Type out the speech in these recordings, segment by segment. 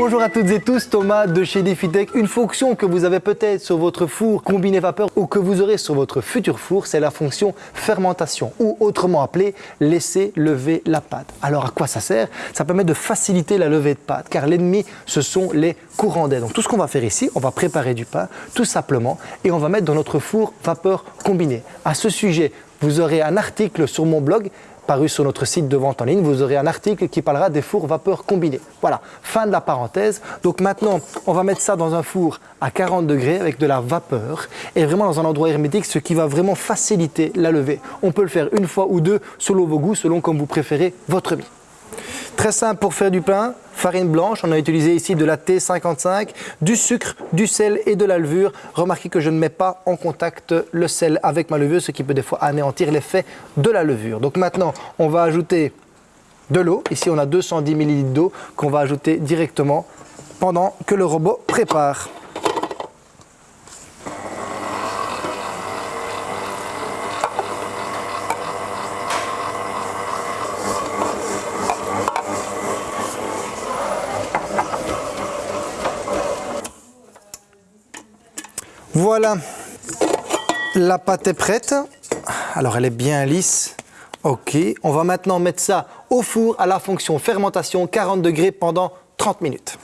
Bonjour à toutes et tous, Thomas de chez DefiTech. Une fonction que vous avez peut-être sur votre four combiné vapeur ou que vous aurez sur votre futur four, c'est la fonction fermentation ou autrement appelée laisser lever la pâte. Alors à quoi ça sert? Ça permet de faciliter la levée de pâte car l'ennemi ce sont les courants d'air. Donc tout ce qu'on va faire ici, on va préparer du pain tout simplement et on va mettre dans notre four vapeur combiné. À ce sujet, vous aurez un article sur mon blog paru sur notre site de vente en ligne, vous aurez un article qui parlera des fours vapeur combinés. Voilà, fin de la parenthèse. Donc maintenant, on va mettre ça dans un four à 40 degrés avec de la vapeur et vraiment dans un endroit hermétique, ce qui va vraiment faciliter la levée. On peut le faire une fois ou deux selon vos goûts, selon comme vous préférez votre mie. Très simple pour faire du pain, farine blanche, on a utilisé ici de la T55, du sucre, du sel et de la levure. Remarquez que je ne mets pas en contact le sel avec ma levure, ce qui peut des fois anéantir l'effet de la levure. Donc maintenant, on va ajouter de l'eau. Ici, on a 210 ml d'eau qu'on va ajouter directement pendant que le robot prépare. Voilà, la pâte est prête. Alors elle est bien lisse. Ok, on va maintenant mettre ça au four à la fonction fermentation 40 degrés pendant 30 minutes.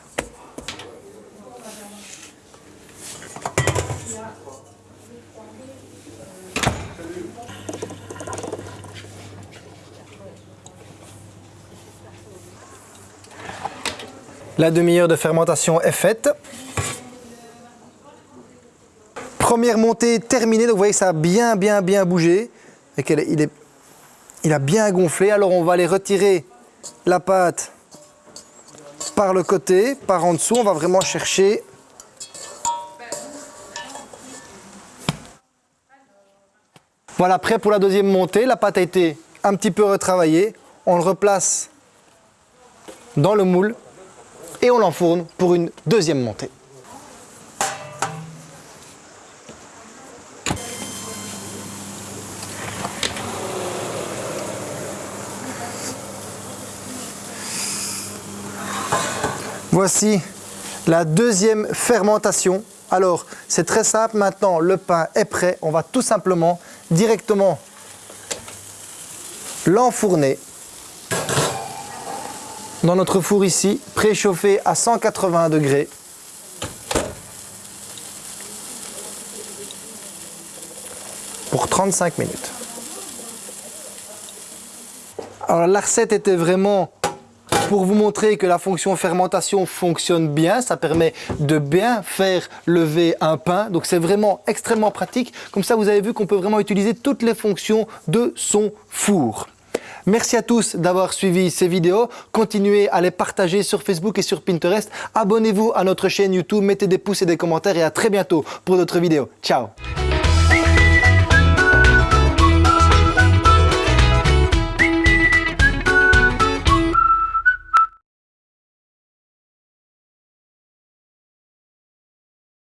La demi-heure de fermentation est faite. Première montée terminée, donc vous voyez que ça a bien bien bien bougé et il, est, il a bien gonflé. Alors on va aller retirer la pâte par le côté, par en dessous. On va vraiment chercher Voilà, prêt pour la deuxième montée. La pâte a été un petit peu retravaillée. On le replace dans le moule et on l'enfourne pour une deuxième montée. Voici la deuxième fermentation. Alors, c'est très simple. Maintenant, le pain est prêt. On va tout simplement directement l'enfourner dans notre four ici, préchauffé à 180 degrés. pour 35 minutes. Alors la recette était vraiment pour vous montrer que la fonction fermentation fonctionne bien. Ça permet de bien faire lever un pain. Donc c'est vraiment extrêmement pratique. Comme ça, vous avez vu qu'on peut vraiment utiliser toutes les fonctions de son four. Merci à tous d'avoir suivi ces vidéos. Continuez à les partager sur Facebook et sur Pinterest. Abonnez-vous à notre chaîne YouTube, mettez des pouces et des commentaires et à très bientôt pour d'autres vidéos. Ciao